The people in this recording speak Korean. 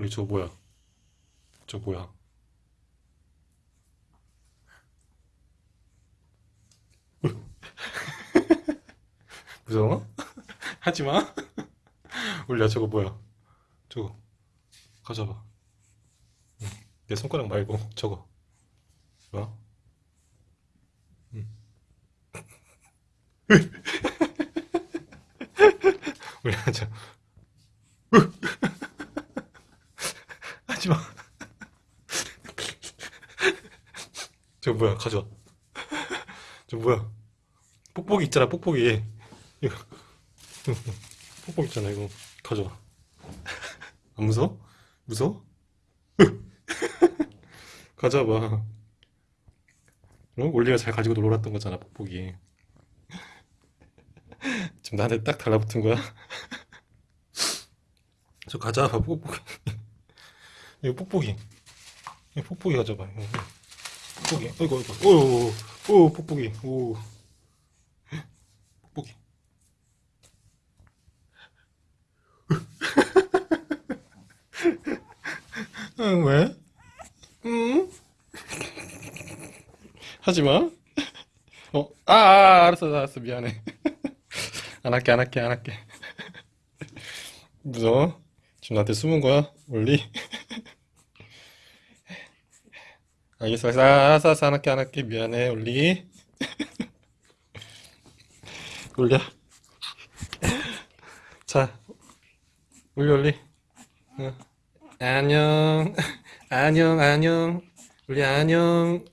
우리 저 뭐야? 저 뭐야? 무서워? 하지 마. 울려 저거 뭐야? 저거 가져봐. 응. 내 손가락 말고 저거. 뭐야? 울려 저. 하지 마. 저 뭐야? 가져와. 저 뭐야? 뽁뽁이 있잖아, 뽁뽁이. 이거. 뽁뽁이 있잖아, 이거. 가져와. 안 무서워? 무서워? 가져와봐. 어? 올리가 잘 가지고 놀았던 거잖아, 뽁뽁이. 지금 나한테 딱 달라붙은 거야? 저 가져와봐, 뽁뽁이. 이거 뽁뽁이. 이거 뽁뽁이 가져봐. 이거. 뽁뽁이. 어이구, 어이구. 오, 오, 오, 뽁뽁이. 오. 뽁뽁이. 응, 왜? 응? 하지 마. 어, 아, 아, 알았어, 알았어. 미안해. 안 할게, 안 할게, 안 할게. 무서워? 지금 나한테 숨은 거야? 올리? 알겠어, 알겠어, 알았어, 안 할게, 안 할게. 미안해, 올리. 올려. 자, 올리, 올리. 응. 안녕. 안녕, 안녕. 우리 안녕.